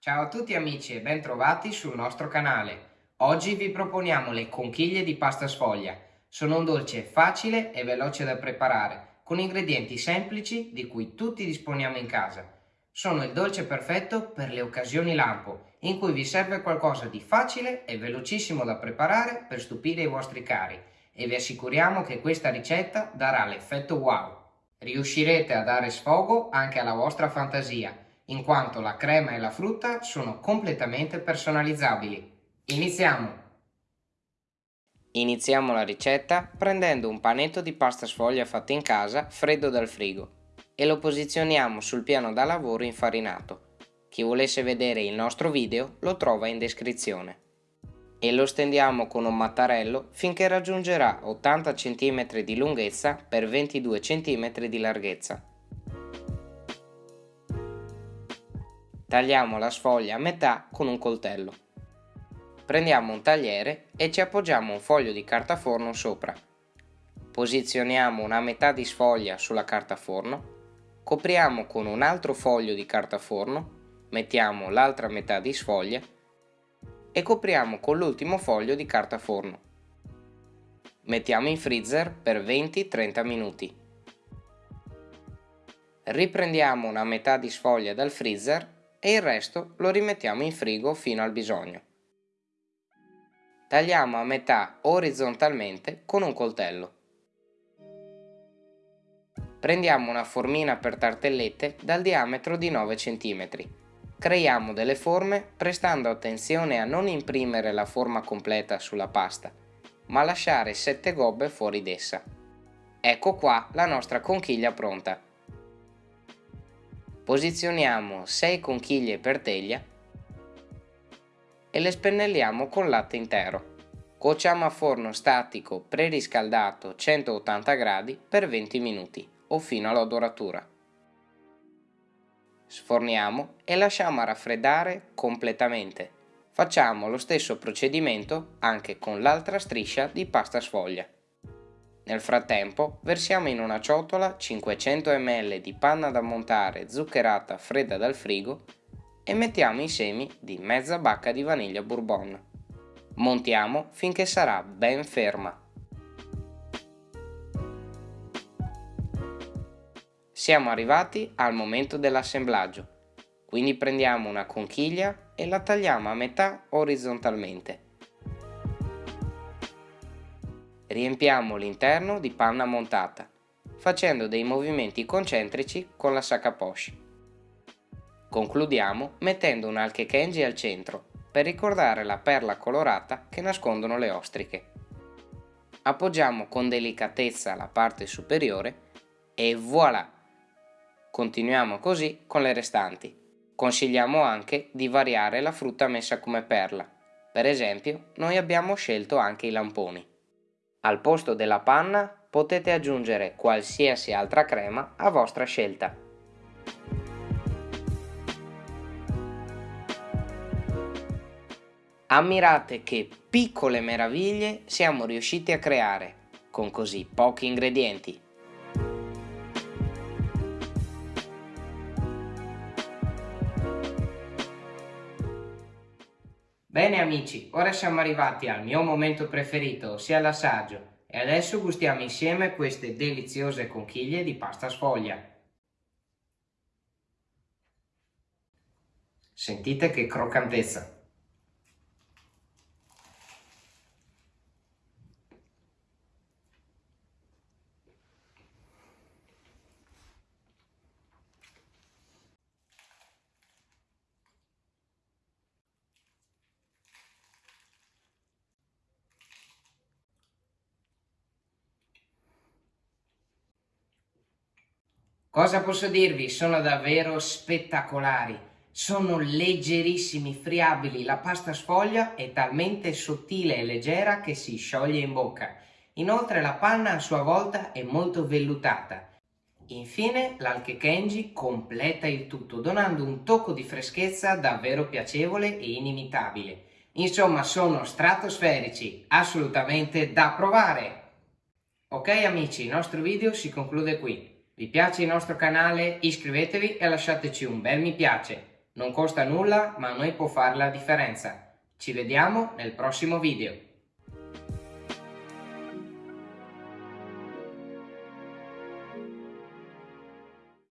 Ciao a tutti amici e bentrovati sul nostro canale. Oggi vi proponiamo le conchiglie di pasta sfoglia. Sono un dolce facile e veloce da preparare, con ingredienti semplici di cui tutti disponiamo in casa. Sono il dolce perfetto per le occasioni lampo, in cui vi serve qualcosa di facile e velocissimo da preparare per stupire i vostri cari e vi assicuriamo che questa ricetta darà l'effetto wow. Riuscirete a dare sfogo anche alla vostra fantasia in quanto la crema e la frutta sono completamente personalizzabili. Iniziamo! Iniziamo la ricetta prendendo un panetto di pasta sfoglia fatto in casa freddo dal frigo e lo posizioniamo sul piano da lavoro infarinato. Chi volesse vedere il nostro video lo trova in descrizione. E lo stendiamo con un mattarello finché raggiungerà 80 cm di lunghezza per 22 cm di larghezza. Tagliamo la sfoglia a metà con un coltello. Prendiamo un tagliere e ci appoggiamo un foglio di carta forno sopra. Posizioniamo una metà di sfoglia sulla carta forno, copriamo con un altro foglio di carta forno, mettiamo l'altra metà di sfoglia e copriamo con l'ultimo foglio di carta forno. Mettiamo in freezer per 20-30 minuti. Riprendiamo una metà di sfoglia dal freezer e il resto lo rimettiamo in frigo fino al bisogno. Tagliamo a metà orizzontalmente con un coltello. Prendiamo una formina per tartellette dal diametro di 9 cm. Creiamo delle forme prestando attenzione a non imprimere la forma completa sulla pasta, ma lasciare 7 gobbe fuori d'essa. Ecco qua la nostra conchiglia pronta. Posizioniamo 6 conchiglie per teglia e le spennelliamo con latte intero. Cuociamo a forno statico preriscaldato 180 gradi per 20 minuti o fino alla doratura. Sforniamo e lasciamo raffreddare completamente. Facciamo lo stesso procedimento anche con l'altra striscia di pasta sfoglia. Nel frattempo versiamo in una ciotola 500 ml di panna da montare zuccherata fredda dal frigo e mettiamo i semi di mezza bacca di vaniglia bourbon. Montiamo finché sarà ben ferma. Siamo arrivati al momento dell'assemblaggio, quindi prendiamo una conchiglia e la tagliamo a metà orizzontalmente riempiamo l'interno di panna montata, facendo dei movimenti concentrici con la sacca poche. Concludiamo mettendo un alche kenji al centro per ricordare la perla colorata che nascondono le ostriche. Appoggiamo con delicatezza la parte superiore e voilà! Continuiamo così con le restanti. Consigliamo anche di variare la frutta messa come perla. Per esempio, noi abbiamo scelto anche i lamponi. Al posto della panna potete aggiungere qualsiasi altra crema a vostra scelta. Ammirate che piccole meraviglie siamo riusciti a creare con così pochi ingredienti. Bene amici, ora siamo arrivati al mio momento preferito, ossia l'assaggio, e adesso gustiamo insieme queste deliziose conchiglie di pasta sfoglia. Sentite che croccantezza! Cosa posso dirvi? Sono davvero spettacolari. Sono leggerissimi, friabili. La pasta sfoglia è talmente sottile e leggera che si scioglie in bocca. Inoltre la panna a sua volta è molto vellutata. Infine l'alche kenji completa il tutto, donando un tocco di freschezza davvero piacevole e inimitabile. Insomma, sono stratosferici, assolutamente da provare! Ok amici, il nostro video si conclude qui. Vi piace il nostro canale? Iscrivetevi e lasciateci un bel mi piace. Non costa nulla, ma a noi può fare la differenza. Ci vediamo nel prossimo video.